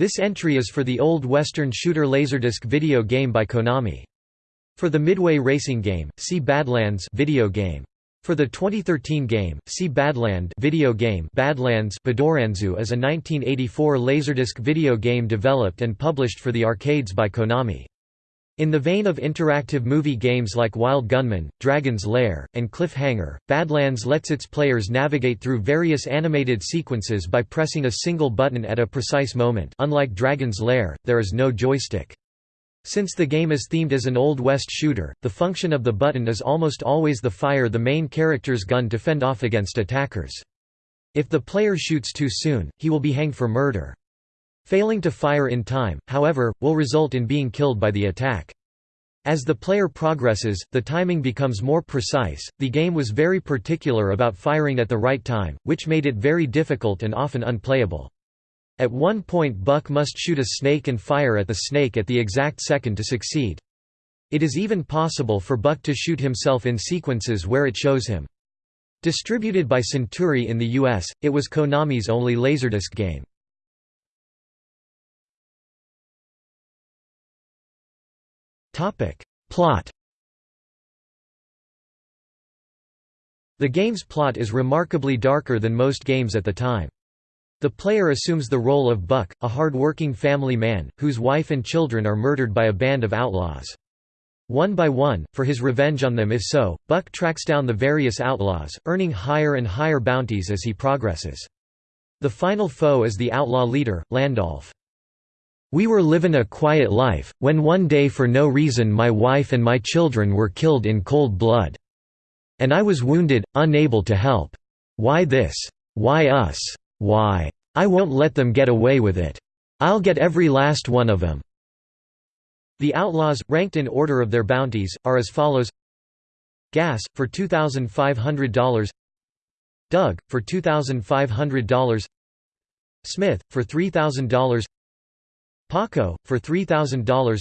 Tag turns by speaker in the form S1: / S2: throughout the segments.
S1: This entry is for the old Western shooter Laserdisc video game by Konami. For the Midway racing game, see Badlands video game. For the 2013 game, see Badland video game Badlands Badoranzu is a 1984 Laserdisc video game developed and published for the arcades by Konami. In the vein of interactive movie games like Wild Gunman, Dragon's Lair, and Cliffhanger, Badlands lets its players navigate through various animated sequences by pressing a single button at a precise moment unlike Dragon's Lair, there is no joystick. Since the game is themed as an Old West shooter, the function of the button is almost always the fire the main character's gun to fend off against attackers. If the player shoots too soon, he will be hanged for murder. Failing to fire in time, however, will result in being killed by the attack. As the player progresses, the timing becomes more precise. The game was very particular about firing at the right time, which made it very difficult and often unplayable. At one point, Buck must shoot a snake and fire at the snake at the exact second to succeed. It is even possible for Buck to shoot himself in sequences where it shows him. Distributed by Centuri in the US, it was Konami's only Laserdisc game. Plot The game's plot is remarkably darker than most games at the time. The player assumes the role of Buck, a hard-working family man, whose wife and children are murdered by a band of outlaws. One by one, for his revenge on them if so, Buck tracks down the various outlaws, earning higher and higher bounties as he progresses. The final foe is the outlaw leader, Landolph. We were livin' a quiet life, when one day for no reason my wife and my children were killed in cold blood. And I was wounded, unable to help. Why this? Why us? Why? I won't let them get away with it. I'll get every last one of them. The outlaws, ranked in order of their bounties, are as follows Gas, for $2,500 Doug, for $2,500 Smith, for $3,000 Paco, for $3,000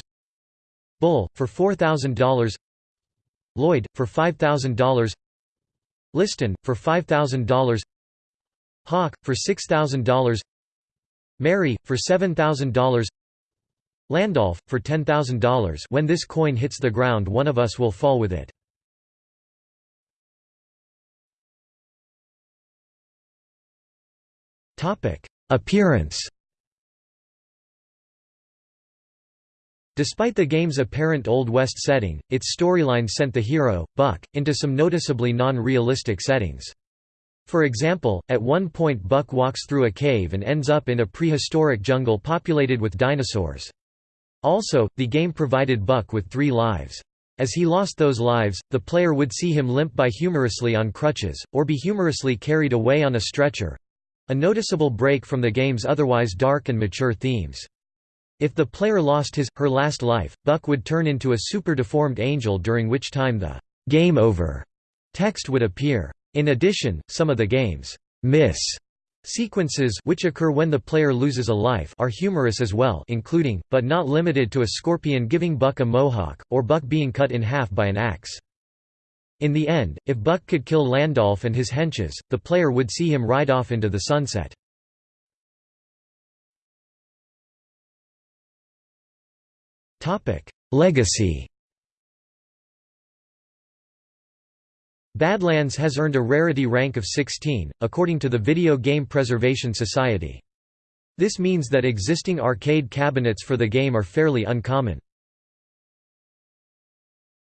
S1: Bull, for $4,000 Lloyd, for $5,000 Liston, for $5,000 Hawk, for $6,000 Mary, for $7,000 Landolph, for $10,000 when this coin hits the ground one of us will fall with it. Appearance Despite the game's apparent Old West setting, its storyline sent the hero, Buck, into some noticeably non-realistic settings. For example, at one point Buck walks through a cave and ends up in a prehistoric jungle populated with dinosaurs. Also, the game provided Buck with three lives. As he lost those lives, the player would see him limp by humorously on crutches, or be humorously carried away on a stretcher—a noticeable break from the game's otherwise dark and mature themes. If the player lost his, her last life, Buck would turn into a super-deformed angel during which time the «game over» text would appear. In addition, some of the game's «miss» sequences which occur when the player loses a life are humorous as well including, but not limited to a scorpion giving Buck a mohawk, or Buck being cut in half by an axe. In the end, if Buck could kill Landolf and his henches, the player would see him ride off into the sunset. Legacy Badlands has earned a rarity rank of 16, according to the Video Game Preservation Society. This means that existing arcade cabinets for the game are fairly uncommon.